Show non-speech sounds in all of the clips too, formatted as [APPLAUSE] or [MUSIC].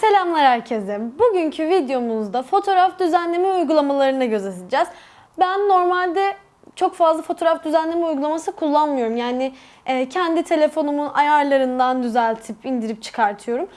Selamlar herkese. Bugünkü videomuzda fotoğraf düzenleme uygulamalarına göz atacağız. Ben normalde çok fazla fotoğraf düzenleme uygulaması kullanmıyorum. Yani e, kendi telefonumun ayarlarından düzeltip indirip çıkartıyorum.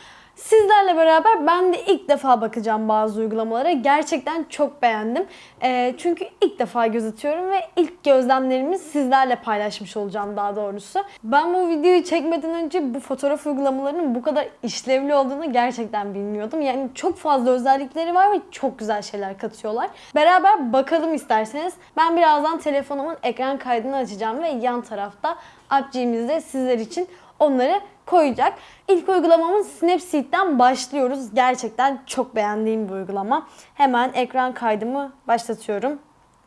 Sizlerle beraber ben de ilk defa bakacağım bazı uygulamalara. Gerçekten çok beğendim. E, çünkü ilk defa göz atıyorum ve ilk gözlemlerimi sizlerle paylaşmış olacağım daha doğrusu. Ben bu videoyu çekmeden önce bu fotoğraf uygulamalarının bu kadar işlevli olduğunu gerçekten bilmiyordum. Yani çok fazla özellikleri var ve çok güzel şeyler katıyorlar. Beraber bakalım isterseniz. Ben birazdan telefonumun ekran kaydını açacağım ve yan tarafta AppG'miz de sizler için onları koyacak. İlk uygulamamız Snapseed'den başlıyoruz. Gerçekten çok beğendiğim bir uygulama. Hemen ekran kaydımı başlatıyorum.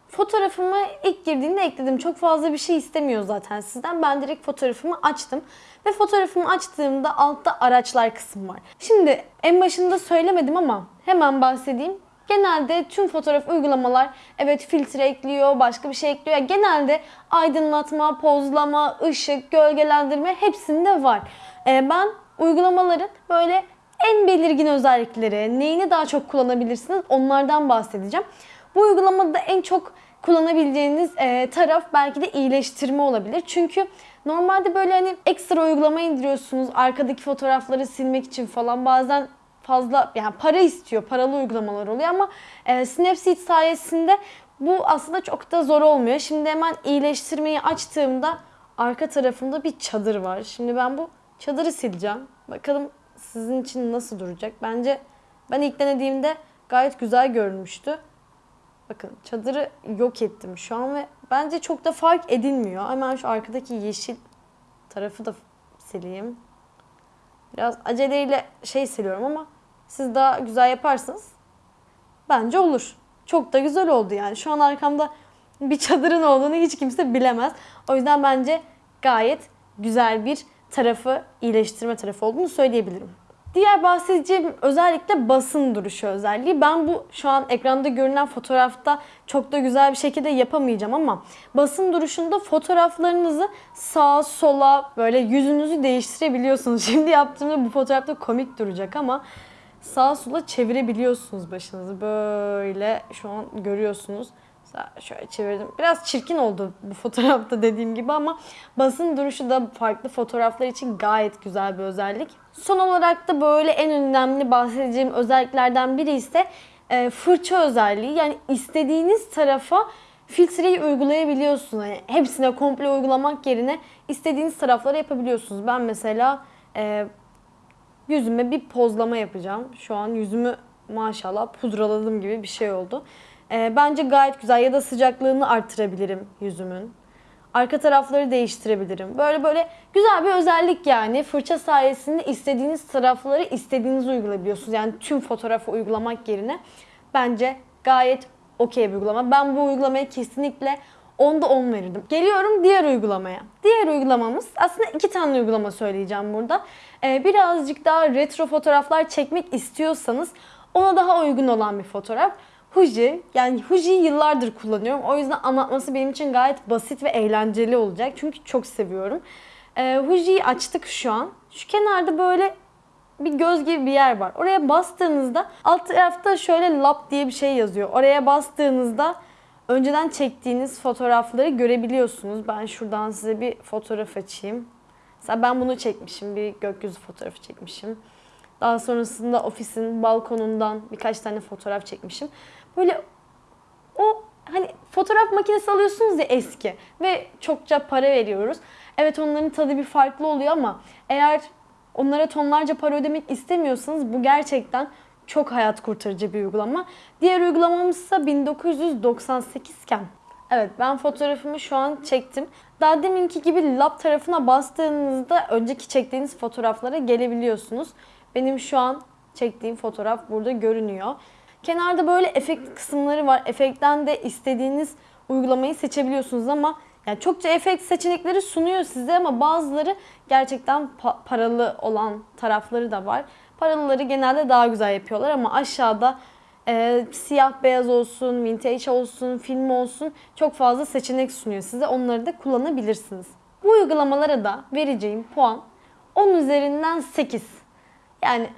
Fotoğrafımı ilk girdiğinde ekledim. Çok fazla bir şey istemiyor zaten sizden. Ben direkt fotoğrafımı açtım. Ve fotoğrafımı açtığımda altta araçlar kısmı var. Şimdi en başında söylemedim ama hemen bahsedeyim. Genelde tüm fotoğraf uygulamalar evet filtre ekliyor, başka bir şey ekliyor. Yani genelde aydınlatma, pozlama, ışık, gölgelendirme hepsinde var. Ee, ben uygulamaların böyle en belirgin özellikleri, neyini daha çok kullanabilirsiniz onlardan bahsedeceğim. Bu uygulamada en çok kullanabileceğiniz e, taraf belki de iyileştirme olabilir. Çünkü normalde böyle hani ekstra uygulama indiriyorsunuz arkadaki fotoğrafları silmek için falan bazen fazla yani para istiyor, paralı uygulamalar oluyor ama e, Snapseed sayesinde bu aslında çok da zor olmuyor. Şimdi hemen iyileştirmeyi açtığımda arka tarafında bir çadır var. Şimdi ben bu çadırı sileceğim. Bakalım sizin için nasıl duracak. Bence ben ilk denediğimde gayet güzel görünmüştü. Bakın çadırı yok ettim şu an ve bence çok da fark edilmiyor. Hemen şu arkadaki yeşil tarafı da sileyim. Biraz aceleyle şey siliyorum ama siz daha güzel yaparsanız bence olur. Çok da güzel oldu yani. Şu an arkamda bir çadırın olduğunu hiç kimse bilemez. O yüzden bence gayet güzel bir tarafı, iyileştirme tarafı olduğunu söyleyebilirim. Diğer bahsedeceğim özellikle basın duruşu özelliği. Ben bu şu an ekranda görünen fotoğrafta çok da güzel bir şekilde yapamayacağım ama basın duruşunda fotoğraflarınızı sağa sola böyle yüzünüzü değiştirebiliyorsunuz. [LAUGHS] Şimdi yaptığımda bu fotoğrafta komik duracak ama sağa sola çevirebiliyorsunuz başınızı. Böyle şu an görüyorsunuz. Şöyle çevirdim. Biraz çirkin oldu bu fotoğrafta dediğim gibi ama basın duruşu da farklı fotoğraflar için gayet güzel bir özellik. Son olarak da böyle en önemli bahsedeceğim özelliklerden biri ise e, fırça özelliği. Yani istediğiniz tarafa filtreyi uygulayabiliyorsunuz. Yani hepsine komple uygulamak yerine istediğiniz taraflara yapabiliyorsunuz. Ben mesela e, yüzüme bir pozlama yapacağım. Şu an yüzümü maşallah pudraladım gibi bir şey oldu. Ee, bence gayet güzel ya da sıcaklığını arttırabilirim yüzümün. Arka tarafları değiştirebilirim. Böyle böyle güzel bir özellik yani. Fırça sayesinde istediğiniz tarafları istediğiniz uygulayabiliyorsunuz. Yani tüm fotoğrafı uygulamak yerine bence gayet okey bir uygulama. Ben bu uygulamaya kesinlikle 10'da 10 verirdim. Geliyorum diğer uygulamaya. Diğer uygulamamız aslında iki tane uygulama söyleyeceğim burada. Ee, birazcık daha retro fotoğraflar çekmek istiyorsanız ona daha uygun olan bir fotoğraf. Huji, yani Huji'yi yıllardır kullanıyorum. O yüzden anlatması benim için gayet basit ve eğlenceli olacak. Çünkü çok seviyorum. Ee, Huji'yi açtık şu an. Şu kenarda böyle bir göz gibi bir yer var. Oraya bastığınızda alt tarafta şöyle lap diye bir şey yazıyor. Oraya bastığınızda önceden çektiğiniz fotoğrafları görebiliyorsunuz. Ben şuradan size bir fotoğraf açayım. Mesela ben bunu çekmişim. Bir gökyüzü fotoğrafı çekmişim. Daha sonrasında ofisin balkonundan birkaç tane fotoğraf çekmişim. Böyle o hani fotoğraf makinesi alıyorsunuz ya eski ve çokça para veriyoruz. Evet onların tadı bir farklı oluyor ama eğer onlara tonlarca para ödemek istemiyorsanız bu gerçekten çok hayat kurtarıcı bir uygulama. Diğer uygulamamız ise 1998 iken. Evet ben fotoğrafımı şu an çektim. Daha deminki gibi lab tarafına bastığınızda önceki çektiğiniz fotoğraflara gelebiliyorsunuz. Benim şu an çektiğim fotoğraf burada görünüyor. Kenarda böyle efekt kısımları var. Efektten de istediğiniz uygulamayı seçebiliyorsunuz ama yani çokça efekt seçenekleri sunuyor size ama bazıları gerçekten pa- paralı olan tarafları da var. Paralıları genelde daha güzel yapıyorlar ama aşağıda e, siyah beyaz olsun, vintage olsun, film olsun çok fazla seçenek sunuyor size. Onları da kullanabilirsiniz. Bu uygulamalara da vereceğim puan 10 üzerinden 8. Yani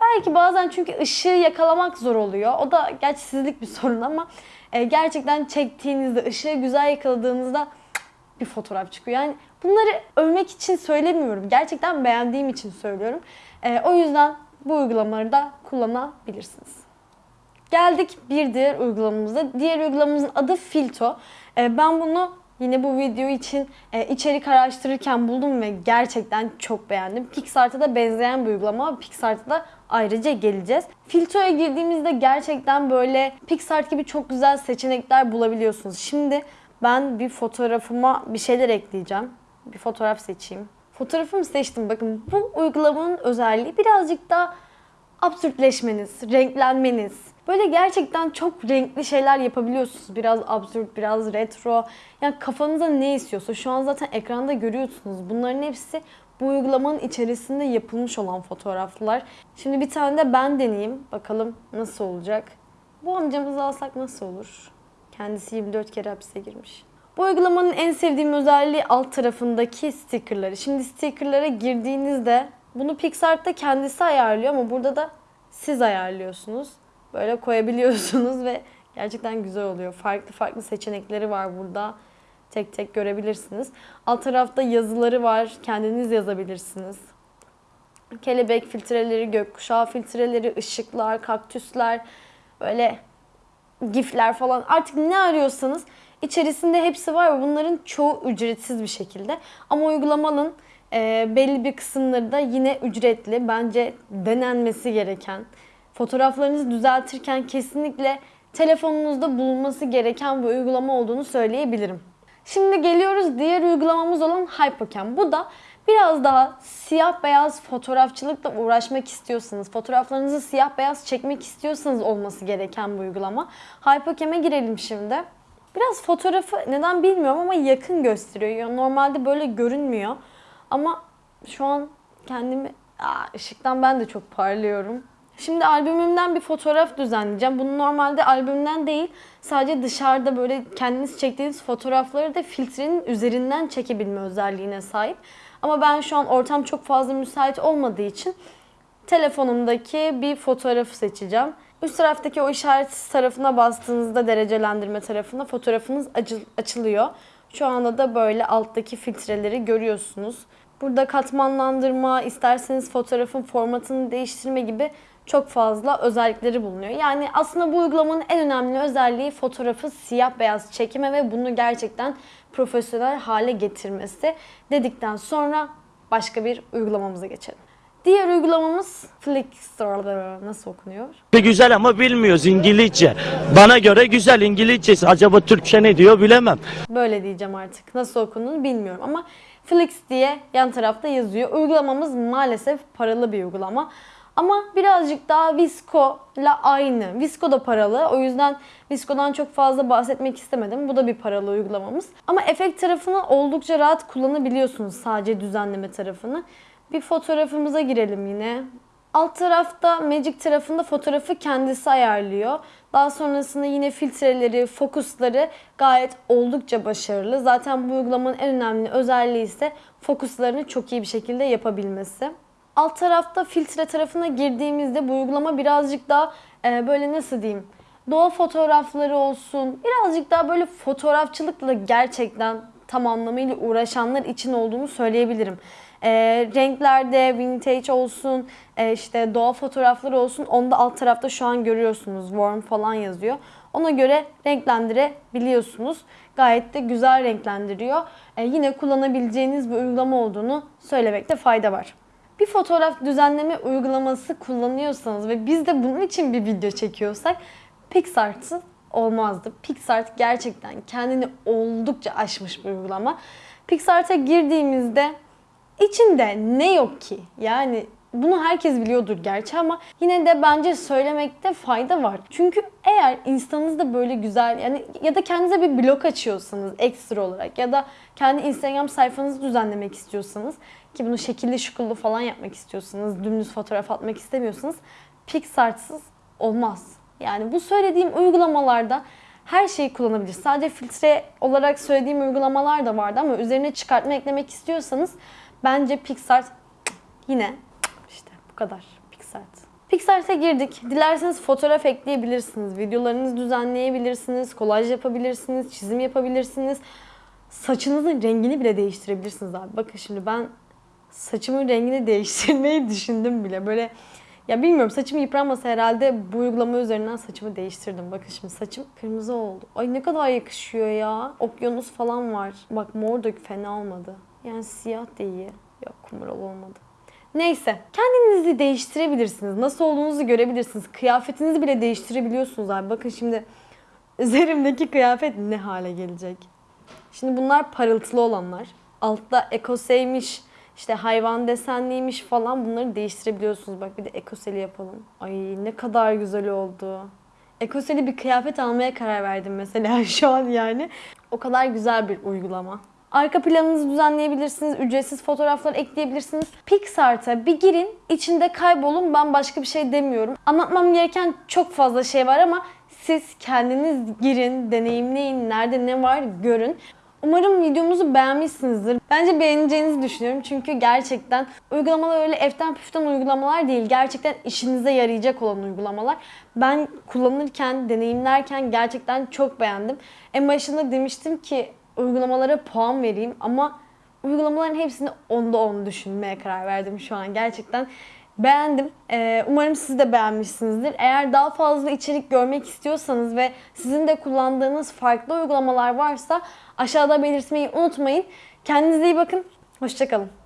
Belki bazen çünkü ışığı yakalamak zor oluyor. O da gerçi sizlik bir [LAUGHS] sorun ama e, gerçekten çektiğinizde, ışığı güzel yakaladığınızda bir fotoğraf çıkıyor. Yani bunları övmek için söylemiyorum. Gerçekten beğendiğim için söylüyorum. E, o yüzden bu uygulamaları da kullanabilirsiniz. Geldik bir diğer uygulamamıza. Diğer uygulamamızın adı Filto. E, ben bunu yine bu video için e, içerik araştırırken buldum ve gerçekten çok beğendim. Pixart'a da benzeyen bir uygulama. Pixart'a da ayrıca geleceğiz. Filto'ya girdiğimizde gerçekten böyle Pixart gibi çok güzel seçenekler bulabiliyorsunuz. Şimdi ben bir fotoğrafıma bir şeyler ekleyeceğim. Bir fotoğraf seçeyim. Fotoğrafımı seçtim. Bakın bu uygulamanın özelliği birazcık daha absürtleşmeniz, renklenmeniz. Böyle gerçekten çok renkli şeyler yapabiliyorsunuz. Biraz absürt, biraz retro. Yani kafanıza ne istiyorsa şu an zaten ekranda görüyorsunuz. Bunların hepsi bu uygulamanın içerisinde yapılmış olan fotoğraflar. Şimdi bir tane de ben deneyeyim. Bakalım nasıl olacak. Bu amcamızı alsak nasıl olur? Kendisi 24 kere hapise girmiş. Bu uygulamanın en sevdiğim özelliği alt tarafındaki stickerları. Şimdi stickerlara girdiğinizde bunu Pixart'ta kendisi ayarlıyor ama burada da siz ayarlıyorsunuz. Böyle koyabiliyorsunuz ve gerçekten güzel oluyor. Farklı farklı seçenekleri var burada. Tek tek görebilirsiniz. Alt tarafta yazıları var. Kendiniz yazabilirsiniz. Kelebek filtreleri, gökkuşağı filtreleri, ışıklar, kaktüsler, böyle gifler falan artık ne arıyorsanız içerisinde hepsi var ve bunların çoğu ücretsiz bir şekilde. Ama uygulamanın e, belli bir kısımları da yine ücretli. Bence denenmesi gereken, fotoğraflarınızı düzeltirken kesinlikle telefonunuzda bulunması gereken bir uygulama olduğunu söyleyebilirim. Şimdi geliyoruz diğer uygulamamız olan Hypocam. Bu da biraz daha siyah beyaz fotoğrafçılıkla uğraşmak istiyorsanız, fotoğraflarınızı siyah beyaz çekmek istiyorsanız olması gereken bir uygulama. Hypocam'e girelim şimdi. Biraz fotoğrafı neden bilmiyorum ama yakın gösteriyor. Normalde böyle görünmüyor. Ama şu an kendimi Aa, ışıktan ben de çok parlıyorum. Şimdi albümümden bir fotoğraf düzenleyeceğim. Bunu normalde albümden değil, sadece dışarıda böyle kendiniz çektiğiniz fotoğrafları da filtrenin üzerinden çekebilme özelliğine sahip. Ama ben şu an ortam çok fazla müsait olmadığı için telefonumdaki bir fotoğrafı seçeceğim. Üst taraftaki o işaret tarafına bastığınızda derecelendirme tarafına fotoğrafınız açılıyor. Şu anda da böyle alttaki filtreleri görüyorsunuz. Burada katmanlandırma, isterseniz fotoğrafın formatını değiştirme gibi çok fazla özellikleri bulunuyor. Yani aslında bu uygulamanın en önemli özelliği fotoğrafı siyah beyaz çekme ve bunu gerçekten profesyonel hale getirmesi dedikten sonra başka bir uygulamamıza geçelim. Diğer uygulamamız Flickr. Nasıl okunuyor? Güzel ama bilmiyoruz İngilizce. Bana göre güzel İngilizcesi. Acaba Türkçe ne diyor bilemem. Böyle diyeceğim artık. Nasıl okunduğunu bilmiyorum ama Flix diye yan tarafta yazıyor. Uygulamamız maalesef paralı bir uygulama. Ama birazcık daha Visco ile aynı. Visco da paralı. O yüzden Visco'dan çok fazla bahsetmek istemedim. Bu da bir paralı uygulamamız. Ama efekt tarafını oldukça rahat kullanabiliyorsunuz sadece düzenleme tarafını. Bir fotoğrafımıza girelim yine. Alt tarafta Magic tarafında fotoğrafı kendisi ayarlıyor. Daha sonrasında yine filtreleri, fokusları gayet oldukça başarılı. Zaten bu uygulamanın en önemli özelliği ise fokuslarını çok iyi bir şekilde yapabilmesi. Alt tarafta filtre tarafına girdiğimizde bu uygulama birazcık daha e, böyle nasıl diyeyim doğa fotoğrafları olsun birazcık daha böyle fotoğrafçılıkla gerçekten tam anlamıyla uğraşanlar için olduğunu söyleyebilirim. E, renklerde vintage olsun, e, işte doğa fotoğrafları olsun. Onu da alt tarafta şu an görüyorsunuz. Warm falan yazıyor. Ona göre renklendirebiliyorsunuz. Gayet de güzel renklendiriyor. E, yine kullanabileceğiniz bir uygulama olduğunu söylemekte fayda var. Bir fotoğraf düzenleme uygulaması kullanıyorsanız ve biz de bunun için bir video çekiyorsak PixArt'ı olmazdı. PixArt gerçekten kendini oldukça aşmış bir uygulama. PixArt'a girdiğimizde içinde ne yok ki? Yani bunu herkes biliyordur gerçi ama yine de bence söylemekte fayda var. Çünkü eğer Insta'nızda böyle güzel yani ya da kendinize bir blog açıyorsanız ekstra olarak ya da kendi Instagram sayfanızı düzenlemek istiyorsanız ki bunu şekilli şukullu falan yapmak istiyorsanız, dümdüz fotoğraf atmak istemiyorsanız PixArt'sız olmaz. Yani bu söylediğim uygulamalarda her şeyi kullanabilir. Sadece filtre olarak söylediğim uygulamalar da vardı ama üzerine çıkartma eklemek istiyorsanız bence PixArt yine kadar PixArt. PixArt'a girdik. Dilerseniz fotoğraf ekleyebilirsiniz. Videolarınızı düzenleyebilirsiniz. Kolaj yapabilirsiniz. Çizim yapabilirsiniz. Saçınızın rengini bile değiştirebilirsiniz abi. Bakın şimdi ben saçımın rengini [LAUGHS] değiştirmeyi düşündüm bile. Böyle ya bilmiyorum saçım yıpranmasa herhalde bu uygulama üzerinden saçımı değiştirdim. Bakın şimdi saçım kırmızı oldu. Ay ne kadar yakışıyor ya. Okyanus falan var. Bak mor da fena olmadı. Yani siyah da iyi. Yok kumral olmadı. Neyse. Kendinizi değiştirebilirsiniz. Nasıl olduğunuzu görebilirsiniz. Kıyafetinizi bile değiştirebiliyorsunuz abi. Bakın şimdi üzerimdeki kıyafet ne hale gelecek. Şimdi bunlar parıltılı olanlar. Altta ekoseymiş, işte hayvan desenliymiş falan bunları değiştirebiliyorsunuz. Bak bir de ekoseli yapalım. Ay ne kadar güzel oldu. Ekoseli bir kıyafet almaya karar verdim mesela [LAUGHS] şu an yani. O kadar güzel bir uygulama. Arka planınızı düzenleyebilirsiniz, ücretsiz fotoğraflar ekleyebilirsiniz. Pixart'a bir girin, içinde kaybolun. Ben başka bir şey demiyorum. Anlatmam gereken çok fazla şey var ama siz kendiniz girin, deneyimleyin, nerede ne var görün. Umarım videomuzu beğenmişsinizdir. Bence beğeneceğinizi düşünüyorum. Çünkü gerçekten uygulamalar öyle eften püften uygulamalar değil. Gerçekten işinize yarayacak olan uygulamalar. Ben kullanırken, deneyimlerken gerçekten çok beğendim. En başında demiştim ki uygulamalara puan vereyim ama uygulamaların hepsini onda 10 düşünmeye karar verdim şu an. Gerçekten beğendim. Ee, umarım siz de beğenmişsinizdir. Eğer daha fazla içerik görmek istiyorsanız ve sizin de kullandığınız farklı uygulamalar varsa aşağıda belirtmeyi unutmayın. Kendinize iyi bakın. Hoşçakalın.